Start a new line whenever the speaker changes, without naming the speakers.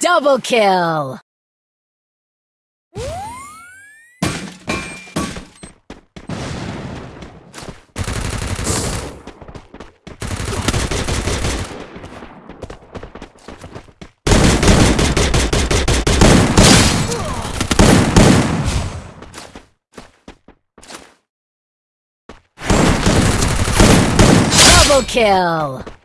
Double kill! Double kill!